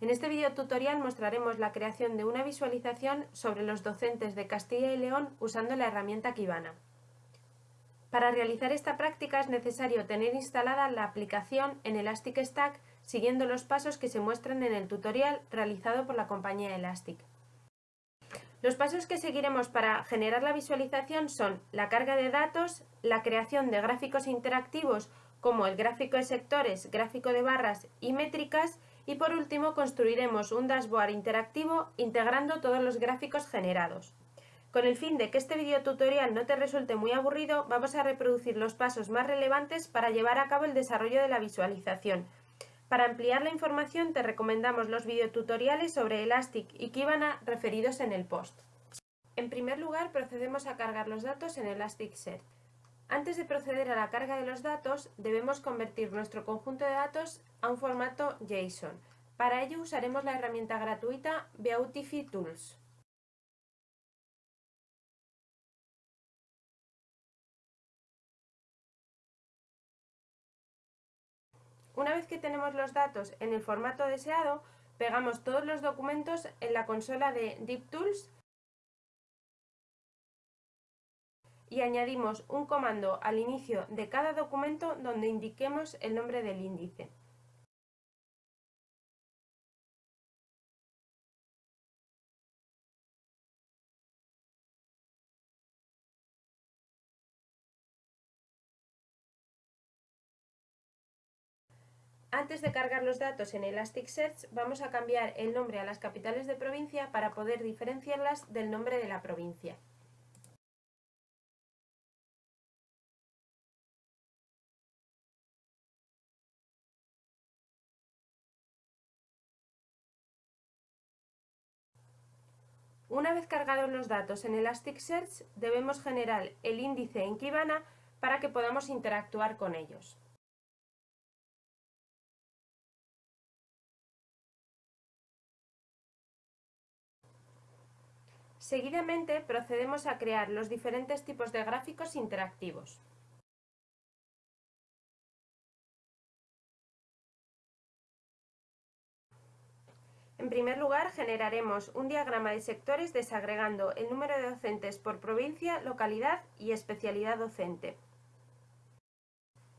En este video tutorial mostraremos la creación de una visualización sobre los docentes de Castilla y León usando la herramienta Kibana. Para realizar esta práctica es necesario tener instalada la aplicación en Elastic Stack siguiendo los pasos que se muestran en el tutorial realizado por la compañía Elastic. Los pasos que seguiremos para generar la visualización son la carga de datos, la creación de gráficos interactivos como el gráfico de sectores, gráfico de barras y métricas y por último construiremos un dashboard interactivo integrando todos los gráficos generados. Con el fin de que este video tutorial no te resulte muy aburrido, vamos a reproducir los pasos más relevantes para llevar a cabo el desarrollo de la visualización. Para ampliar la información te recomendamos los videotutoriales sobre Elastic y Kibana referidos en el post. En primer lugar procedemos a cargar los datos en Elasticsearch. Antes de proceder a la carga de los datos, debemos convertir nuestro conjunto de datos a un formato JSON. Para ello usaremos la herramienta gratuita Beautify Tools. Una vez que tenemos los datos en el formato deseado, pegamos todos los documentos en la consola de DeepTools y añadimos un comando al inicio de cada documento donde indiquemos el nombre del índice. Antes de cargar los datos en Elasticsearch, vamos a cambiar el nombre a las capitales de provincia para poder diferenciarlas del nombre de la provincia. Una vez cargados los datos en Elasticsearch, debemos generar el índice en Kibana para que podamos interactuar con ellos. Seguidamente procedemos a crear los diferentes tipos de gráficos interactivos. En primer lugar, generaremos un diagrama de sectores desagregando el número de docentes por provincia, localidad y especialidad docente.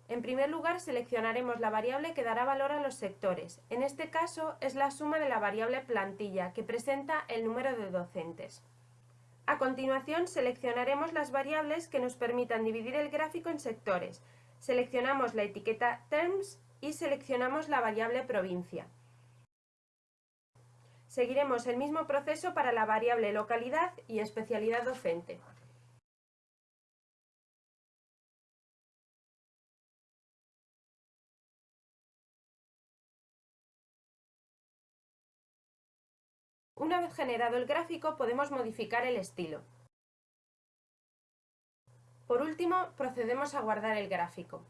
En primer lugar, seleccionaremos la variable que dará valor a los sectores. En este caso, es la suma de la variable plantilla, que presenta el número de docentes. A continuación, seleccionaremos las variables que nos permitan dividir el gráfico en sectores. Seleccionamos la etiqueta Terms y seleccionamos la variable provincia. Seguiremos el mismo proceso para la variable localidad y especialidad docente. Una vez generado el gráfico podemos modificar el estilo. Por último, procedemos a guardar el gráfico.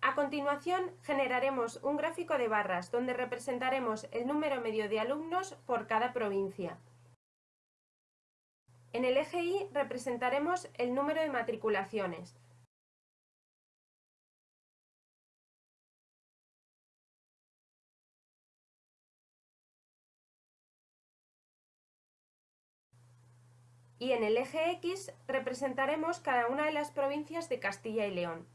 A continuación, generaremos un gráfico de barras donde representaremos el número medio de alumnos por cada provincia. En el eje Y representaremos el número de matriculaciones. Y en el eje X representaremos cada una de las provincias de Castilla y León.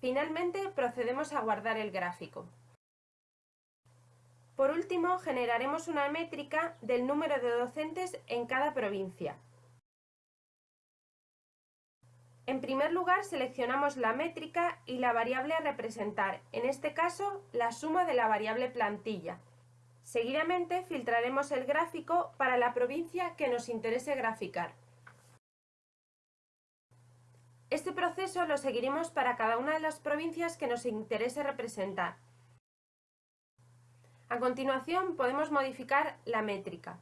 Finalmente procedemos a guardar el gráfico. Por último, generaremos una métrica del número de docentes en cada provincia. En primer lugar, seleccionamos la métrica y la variable a representar, en este caso, la suma de la variable plantilla. Seguidamente, filtraremos el gráfico para la provincia que nos interese graficar. Este proceso lo seguiremos para cada una de las provincias que nos interese representar. A continuación podemos modificar la métrica.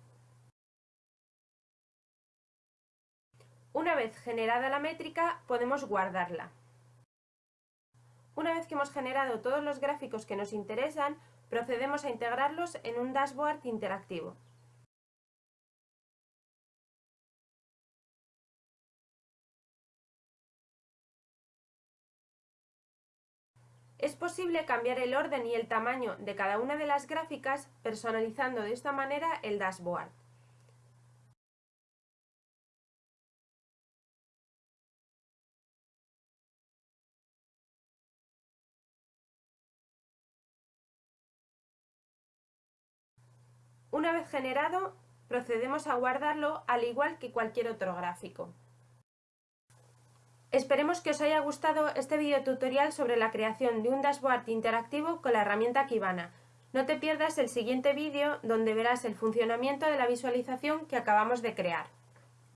Una vez generada la métrica podemos guardarla. Una vez que hemos generado todos los gráficos que nos interesan, procedemos a integrarlos en un dashboard interactivo. Es posible cambiar el orden y el tamaño de cada una de las gráficas personalizando de esta manera el dashboard. Una vez generado, procedemos a guardarlo al igual que cualquier otro gráfico. Esperemos que os haya gustado este video tutorial sobre la creación de un dashboard interactivo con la herramienta Kibana. No te pierdas el siguiente vídeo donde verás el funcionamiento de la visualización que acabamos de crear.